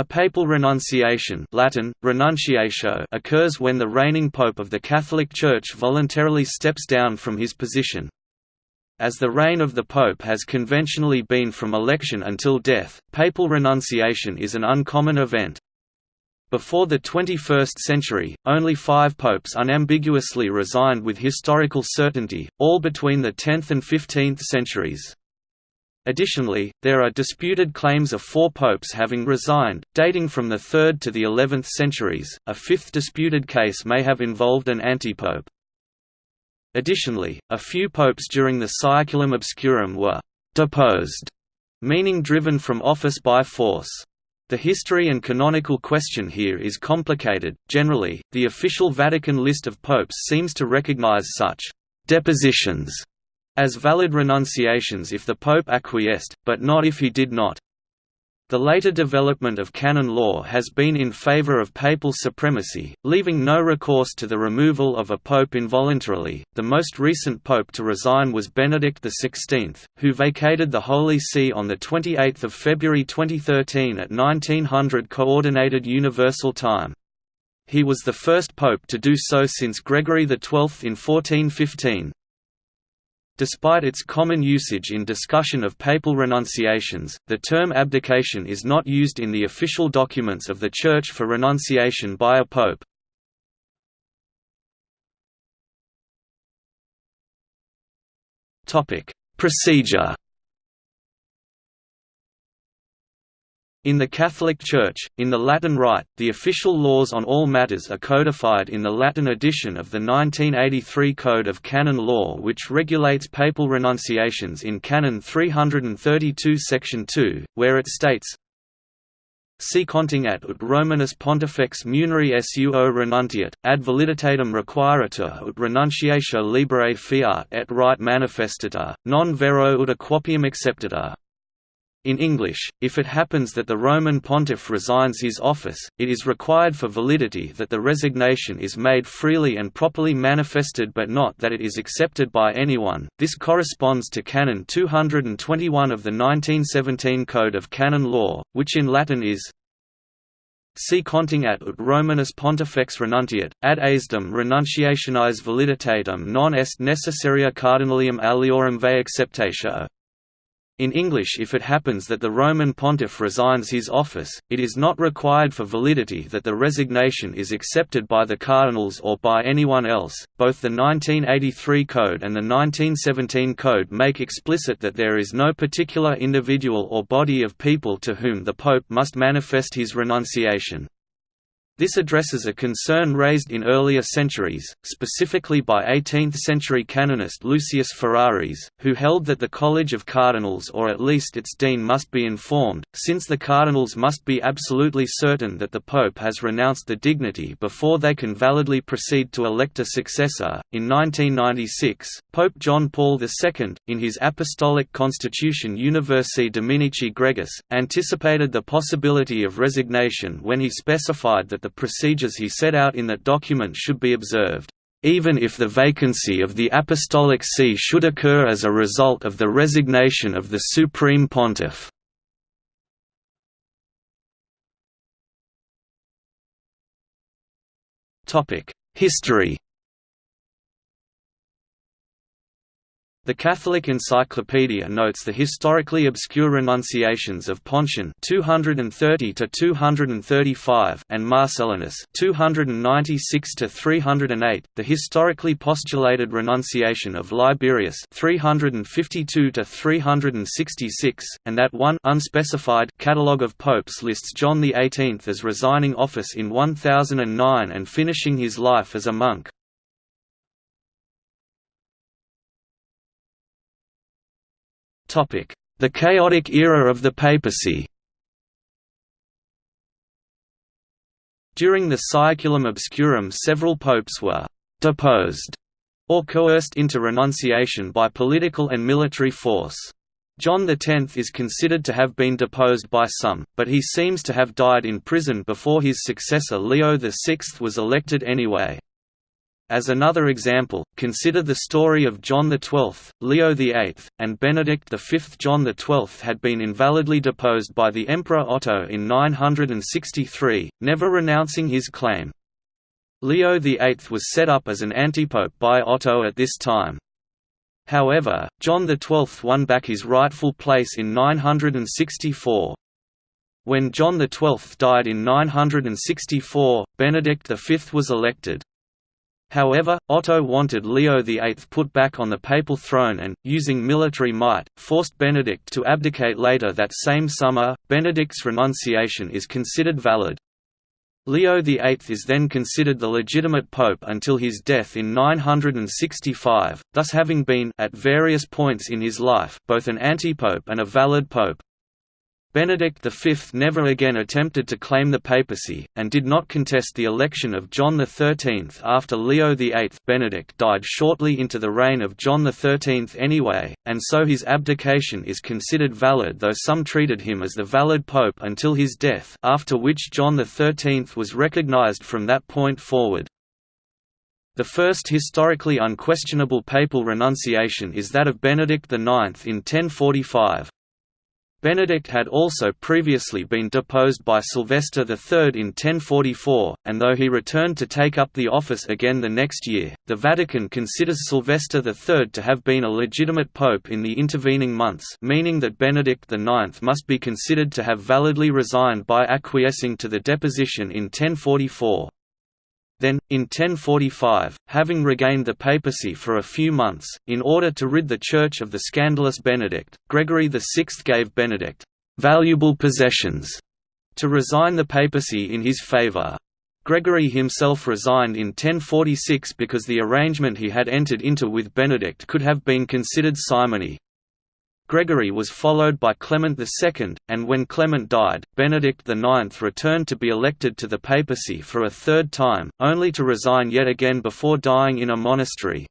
A papal renunciation Latin, renunciatio occurs when the reigning pope of the Catholic Church voluntarily steps down from his position. As the reign of the pope has conventionally been from election until death, papal renunciation is an uncommon event. Before the 21st century, only five popes unambiguously resigned with historical certainty, all between the 10th and 15th centuries. Additionally, there are disputed claims of four popes having resigned, dating from the 3rd to the 11th centuries. A fifth disputed case may have involved an antipope. Additionally, a few popes during the Saeculum Obscurum were deposed, meaning driven from office by force. The history and canonical question here is complicated. Generally, the official Vatican list of popes seems to recognize such depositions as valid renunciations if the Pope acquiesced, but not if he did not. The later development of canon law has been in favor of papal supremacy, leaving no recourse to the removal of a pope involuntarily. The most recent pope to resign was Benedict XVI, who vacated the Holy See on the 28th of February 2013 at 1900 Coordinated Universal Time. He was the first pope to do so since Gregory XII in 1415. Despite its common usage in discussion of papal renunciations, the term abdication is not used in the official documents of the Church for renunciation by a pope. Procedure In the Catholic Church, in the Latin Rite, the official laws on all matters are codified in the Latin edition of the 1983 Code of Canon Law which regulates papal renunciations in Canon 332 Section 2, where it states, Si contingat ut Romanus Pontifex muneri suo renuntiat, ad validitatem requiratur ut renunciatio libere fiat et rite manifestata, non vero ut aquapium acceptata. In English, if it happens that the Roman pontiff resigns his office, it is required for validity that the resignation is made freely and properly manifested but not that it is accepted by anyone. This corresponds to Canon 221 of the 1917 Code of Canon Law, which in Latin is Si contingat ut Romanus pontifex renuntiat, ad aesdem renunciationis validitatem non est necessaria cardinalium aliorum vae acceptatio. In English if it happens that the Roman pontiff resigns his office, it is not required for validity that the resignation is accepted by the cardinals or by anyone else. Both the 1983 Code and the 1917 Code make explicit that there is no particular individual or body of people to whom the pope must manifest his renunciation. This addresses a concern raised in earlier centuries, specifically by 18th-century canonist Lucius Ferraris, who held that the College of Cardinals or at least its dean must be informed, since the cardinals must be absolutely certain that the pope has renounced the dignity before they can validly proceed to elect a successor. In 1996, Pope John Paul II, in his Apostolic Constitution Universi Dominici Gregis, anticipated the possibility of resignation when he specified that the the procedures he set out in that document should be observed, even if the vacancy of the Apostolic See should occur as a result of the resignation of the Supreme Pontiff. History The Catholic Encyclopedia notes the historically obscure renunciations of Pontian 230 to 235 and Marcellinus 296 to 308, the historically postulated renunciation of Liberius 352 to 366, and that one unspecified catalogue of popes lists John XVIII as resigning office in 1009 and finishing his life as a monk. The chaotic era of the papacy During the Saeculum Obscurum several popes were «deposed» or coerced into renunciation by political and military force. John X is considered to have been deposed by some, but he seems to have died in prison before his successor Leo VI was elected anyway. As another example, consider the story of John XII, Leo VIII, and Benedict V. John XII had been invalidly deposed by the Emperor Otto in 963, never renouncing his claim. Leo VIII was set up as an antipope by Otto at this time. However, John XII won back his rightful place in 964. When John XII died in 964, Benedict V was elected. However, Otto wanted Leo VIII put back on the papal throne and, using military might, forced Benedict to abdicate later that same summer. Benedict's renunciation is considered valid. Leo VIII is then considered the legitimate pope until his death in 965, thus having been at various points in his life both an antipope and a valid pope. Benedict V never again attempted to claim the papacy, and did not contest the election of John XIII after Leo VIII Benedict died shortly into the reign of John XIII anyway, and so his abdication is considered valid though some treated him as the valid pope until his death after which John XIII was recognized from that point forward. The first historically unquestionable papal renunciation is that of Benedict IX in 1045. Benedict had also previously been deposed by Sylvester III in 1044, and though he returned to take up the office again the next year, the Vatican considers Sylvester III to have been a legitimate pope in the intervening months meaning that Benedict IX must be considered to have validly resigned by acquiescing to the deposition in 1044. Then, in 1045, having regained the papacy for a few months, in order to rid the Church of the scandalous Benedict, Gregory VI gave Benedict «valuable possessions» to resign the papacy in his favour. Gregory himself resigned in 1046 because the arrangement he had entered into with Benedict could have been considered simony. Gregory was followed by Clement II, and when Clement died, Benedict IX returned to be elected to the papacy for a third time, only to resign yet again before dying in a monastery.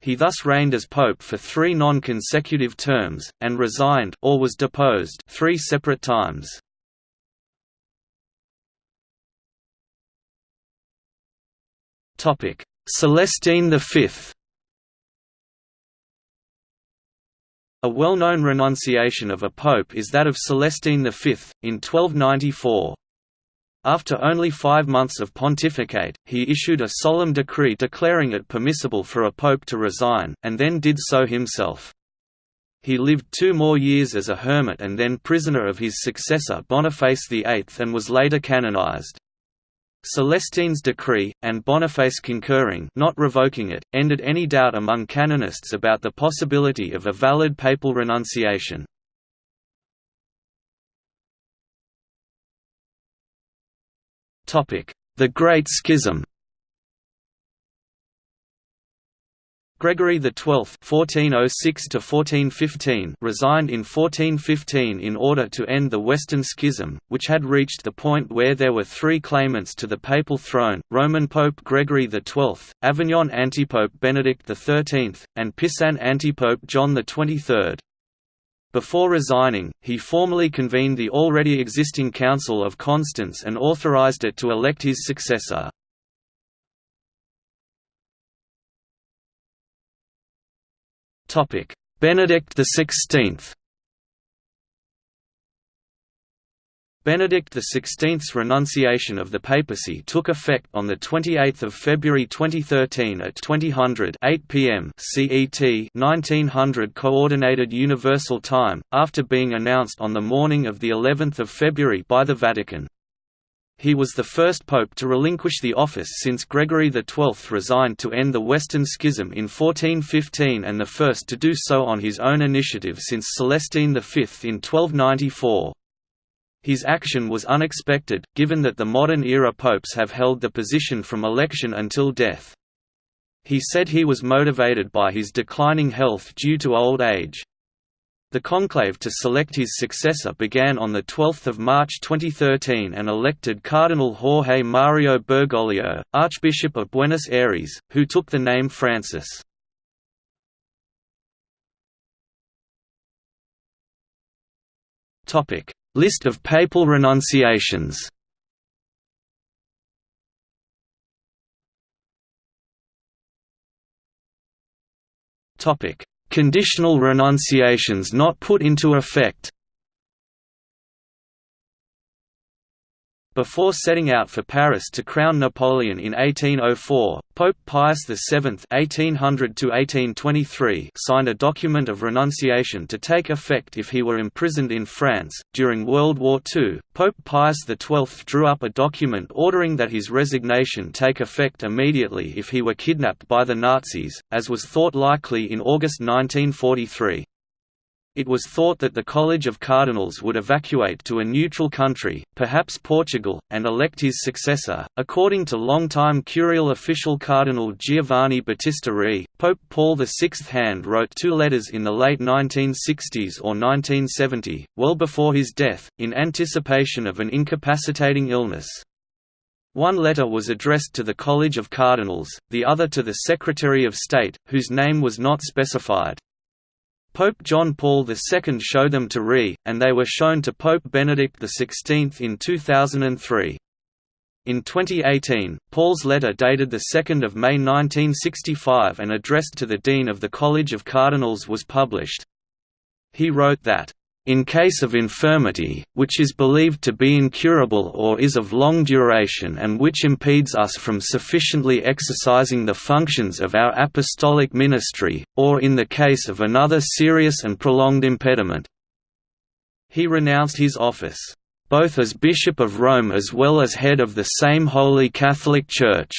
He thus reigned as pope for three non-consecutive terms, and resigned or was deposed three separate times. Celestine V A well-known renunciation of a pope is that of Celestine V, in 1294. After only five months of pontificate, he issued a solemn decree declaring it permissible for a pope to resign, and then did so himself. He lived two more years as a hermit and then prisoner of his successor Boniface VIII and was later canonized. Celestine's decree, and Boniface concurring not revoking it, ended any doubt among canonists about the possibility of a valid papal renunciation. The Great Schism Gregory XII (1406–1415) resigned in 1415 in order to end the Western Schism, which had reached the point where there were three claimants to the papal throne: Roman Pope Gregory XII, Avignon antipope Benedict XIII, and Pisan antipope John XXIII. Before resigning, he formally convened the already existing Council of Constance and authorized it to elect his successor. Benedict XVI Benedict XVI's renunciation of the papacy took effect on 28 February 2013 at 2000 8 p.m. CET 1900 Coordinated Universal Time, after being announced on the morning of of February by the Vatican. He was the first pope to relinquish the office since Gregory XII resigned to end the Western Schism in 1415 and the first to do so on his own initiative since Celestine V in 1294. His action was unexpected, given that the modern-era popes have held the position from election until death. He said he was motivated by his declining health due to old age. The conclave to select his successor began on 12 March 2013 and elected Cardinal Jorge Mario Bergoglio, Archbishop of Buenos Aires, who took the name Francis. List of papal renunciations Conditional renunciations not put into effect Before setting out for Paris to crown Napoleon in 1804, Pope Pius VII (1800–1823) signed a document of renunciation to take effect if he were imprisoned in France. During World War II, Pope Pius XII drew up a document ordering that his resignation take effect immediately if he were kidnapped by the Nazis, as was thought likely in August 1943. It was thought that the College of Cardinals would evacuate to a neutral country, perhaps Portugal, and elect his successor. According to longtime curial official Cardinal Giovanni Battista Re, Pope Paul VI hand wrote two letters in the late 1960s or 1970, well before his death, in anticipation of an incapacitating illness. One letter was addressed to the College of Cardinals, the other to the Secretary of State, whose name was not specified. Pope John Paul II showed them to Re, and they were shown to Pope Benedict XVI in 2003. In 2018, Paul's letter dated 2 May 1965 and addressed to the Dean of the College of Cardinals was published. He wrote that, in case of infirmity, which is believed to be incurable or is of long duration and which impedes us from sufficiently exercising the functions of our apostolic ministry, or in the case of another serious and prolonged impediment." He renounced his office, "...both as Bishop of Rome as well as head of the same Holy Catholic Church."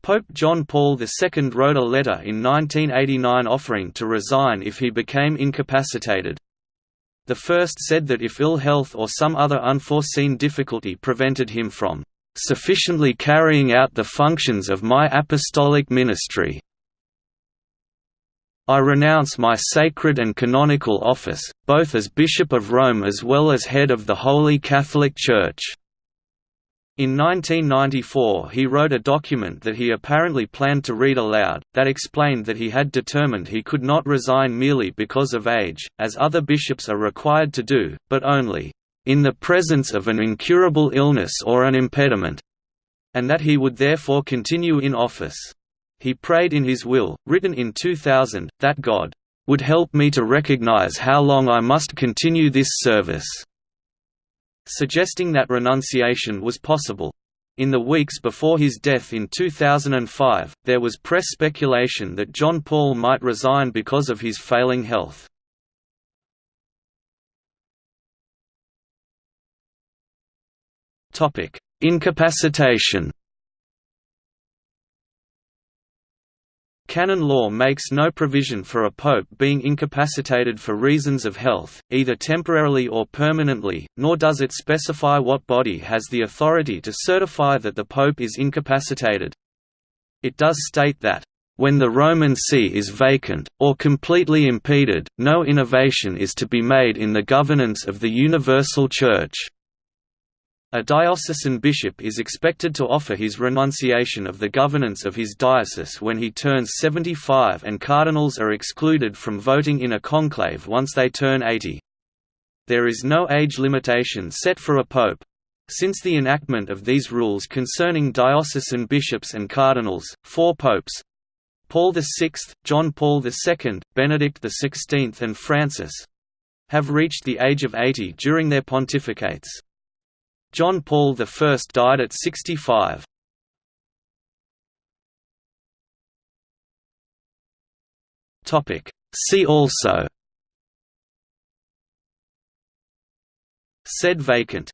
Pope John Paul II wrote a letter in 1989 offering to resign if he became incapacitated. The first said that if ill health or some other unforeseen difficulty prevented him from sufficiently carrying out the functions of my apostolic ministry. I renounce my sacred and canonical office, both as Bishop of Rome as well as head of the Holy Catholic Church. In 1994 he wrote a document that he apparently planned to read aloud, that explained that he had determined he could not resign merely because of age, as other bishops are required to do, but only, "...in the presence of an incurable illness or an impediment", and that he would therefore continue in office. He prayed in his will, written in 2000, that God, "...would help me to recognize how long I must continue this service." Suggesting that renunciation was possible. In the weeks before his death in 2005, there was press speculation that John Paul might resign because of his failing health. Incapacitation Canon law makes no provision for a pope being incapacitated for reasons of health, either temporarily or permanently, nor does it specify what body has the authority to certify that the pope is incapacitated. It does state that, "...when the Roman see is vacant, or completely impeded, no innovation is to be made in the governance of the universal Church." A diocesan bishop is expected to offer his renunciation of the governance of his diocese when he turns 75 and cardinals are excluded from voting in a conclave once they turn 80. There is no age limitation set for a pope. Since the enactment of these rules concerning diocesan bishops and cardinals, four popes Paul VI, John Paul II, Benedict XVI and Francis have reached the age of 80 during their pontificates. John Paul I died at 65. See also. Sede vacante